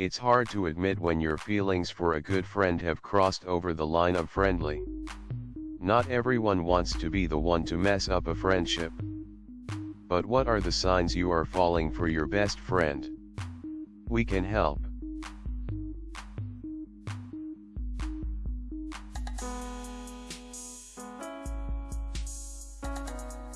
It's hard to admit when your feelings for a good friend have crossed over the line of friendly. Not everyone wants to be the one to mess up a friendship. But what are the signs you are falling for your best friend? We can help.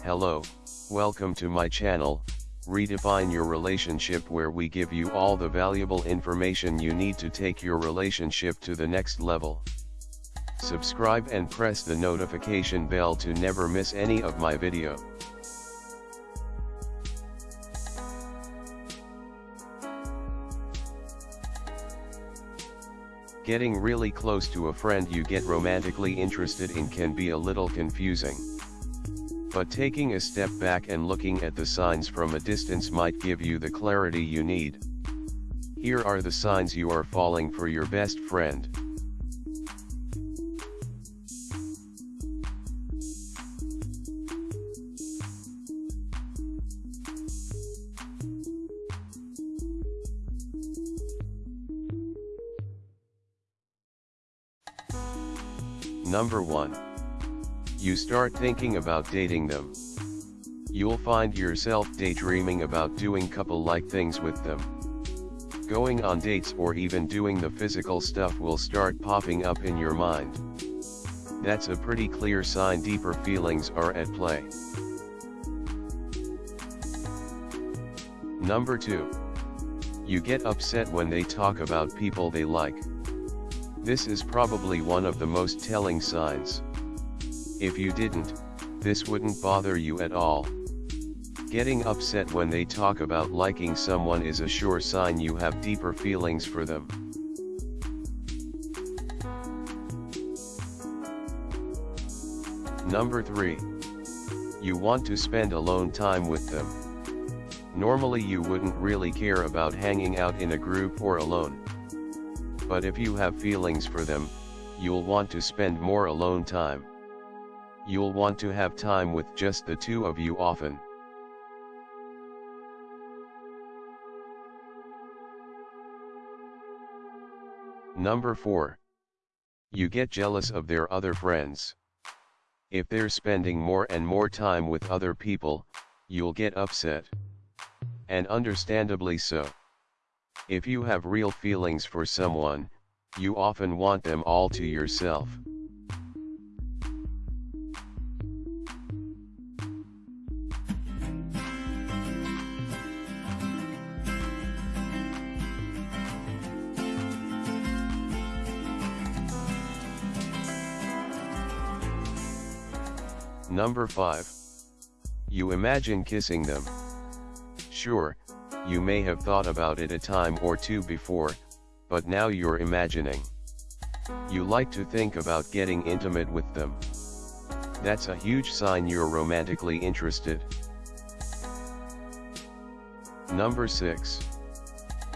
Hello, welcome to my channel, Redefine Your Relationship where we give you all the valuable information you need to take your relationship to the next level. Subscribe and press the notification bell to never miss any of my video. Getting really close to a friend you get romantically interested in can be a little confusing. But taking a step back and looking at the signs from a distance might give you the clarity you need. Here are the signs you are falling for your best friend. Number 1. You start thinking about dating them. You'll find yourself daydreaming about doing couple-like things with them. Going on dates or even doing the physical stuff will start popping up in your mind. That's a pretty clear sign deeper feelings are at play. Number 2. You get upset when they talk about people they like. This is probably one of the most telling signs. If you didn't, this wouldn't bother you at all. Getting upset when they talk about liking someone is a sure sign you have deeper feelings for them. Number 3. You want to spend alone time with them. Normally you wouldn't really care about hanging out in a group or alone. But if you have feelings for them, you'll want to spend more alone time. You'll want to have time with just the two of you often. Number 4. You get jealous of their other friends. If they're spending more and more time with other people, you'll get upset. And understandably so. If you have real feelings for someone, you often want them all to yourself. Number 5. You imagine kissing them. Sure, you may have thought about it a time or two before, but now you're imagining. You like to think about getting intimate with them. That's a huge sign you're romantically interested. Number 6.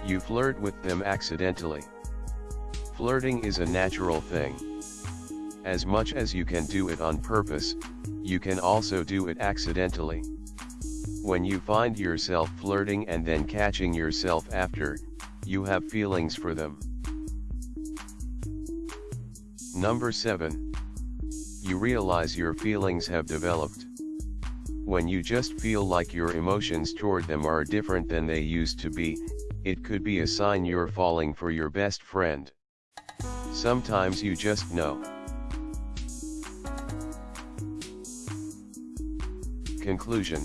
You flirt with them accidentally. Flirting is a natural thing. As much as you can do it on purpose, you can also do it accidentally. When you find yourself flirting and then catching yourself after, you have feelings for them. Number 7. You realize your feelings have developed. When you just feel like your emotions toward them are different than they used to be, it could be a sign you're falling for your best friend. Sometimes you just know. Conclusion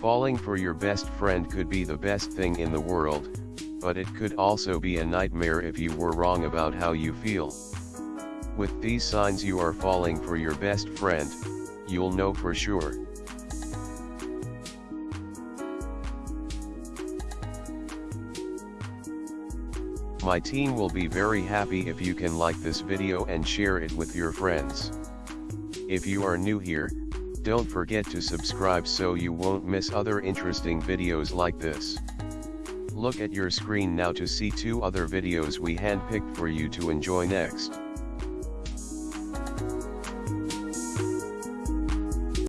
Falling for your best friend could be the best thing in the world, but it could also be a nightmare if you were wrong about how you feel. With these signs you are falling for your best friend, you'll know for sure. My team will be very happy if you can like this video and share it with your friends. If you are new here, don't forget to subscribe so you won't miss other interesting videos like this. Look at your screen now to see two other videos we handpicked for you to enjoy next.